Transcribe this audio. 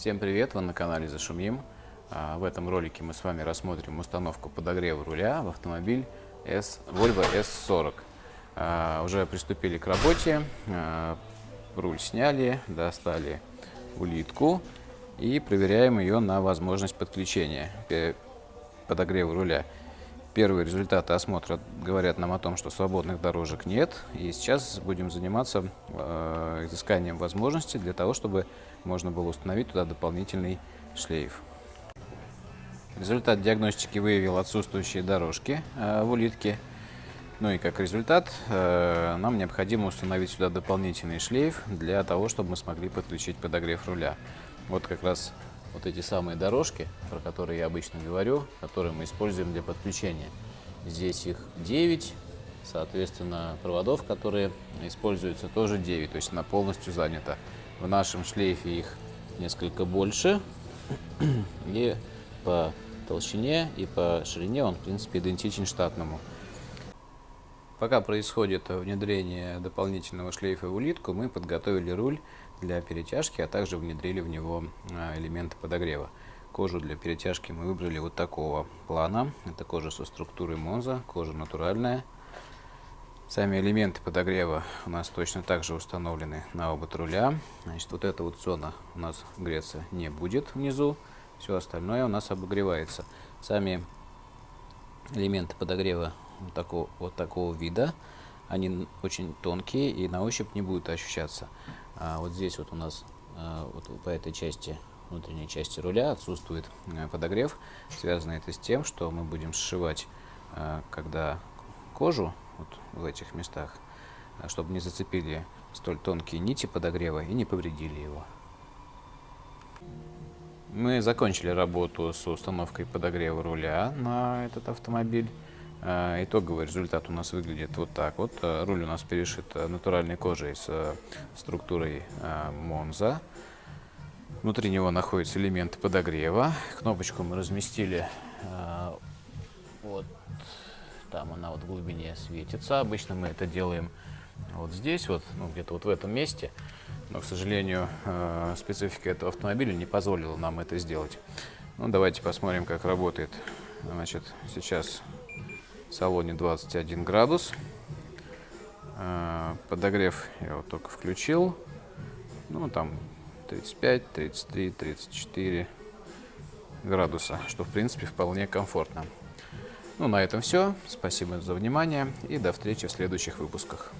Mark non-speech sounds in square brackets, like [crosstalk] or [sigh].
Всем привет, вы на канале Зашумим. А, В этом ролике мы с вами рассмотрим установку подогрева руля в автомобиль S, Volvo S40. А, Уже приступили к работе, А, руль сняли, достали улитку и проверяем ее на возможность подключения подогрева руля. Первые результаты осмотра говорят нам о том, что свободных дорожек нет. И сейчас будем заниматься э, изысканием возможностей для того, чтобы можно было установить туда дополнительный шлейф. Результат диагностики выявил отсутствующие дорожки э, в улитке. Ну и как результат э, нам необходимо установить сюда дополнительный шлейф для того, чтобы мы смогли подключить подогрев руля. Вот как раз вот эти самые дорожки, про которые я обычно говорю, которые мы используем для подключения. Здесь их 9, соответственно, проводов, которые используются, тоже 9, то есть она полностью занята. В нашем шлейфе их несколько больше, [clears throat] и по толщине, и по ширине он, в принципе, идентичен штатному. Пока происходит внедрение дополнительного шлейфа в улитку, мы подготовили руль для перетяжки, а также внедрили в него а, элементы подогрева. Кожу для перетяжки мы выбрали вот такого плана. Это кожа со структурой Монза, кожа натуральная. Сами элементы подогрева у нас точно так же установлены на обод руля. Значит, вот эта вот зона у нас греться не будет внизу. Все остальное у нас обогревается. Сами элементы подогрева вот такого, вот такого вида. Они очень тонкие и на ощупь не будут ощущаться. А вот здесь вот у нас а, вот по этой части, внутренней части руля отсутствует а, подогрев. Связано это с тем, что мы будем сшивать, а, когда кожу вот в этих местах, а, чтобы не зацепили столь тонкие нити подогрева и не повредили его. Мы закончили работу с установкой подогрева руля на этот автомобиль. А, Итоговый результат у нас выглядит вот так вот. А, Руль у нас перешит а, натуральной кожей с а, структурой Монза. Внутри него находятся элементы подогрева. Кнопочку мы разместили вот там она вот в глубине светится. Обычно мы это делаем вот здесь, вот, ну, где-то вот в этом месте. Но, к сожалению, э, специфика этого автомобиля не позволила нам это сделать. Ну, давайте посмотрим, как работает. Значит, сейчас в салоне 21 градус. Э, Подогрев я вот только включил. Ну, там 35, 33, 34 градуса, что, в принципе, вполне комфортно. Ну, на этом все. Спасибо за внимание и до встречи в следующих выпусках.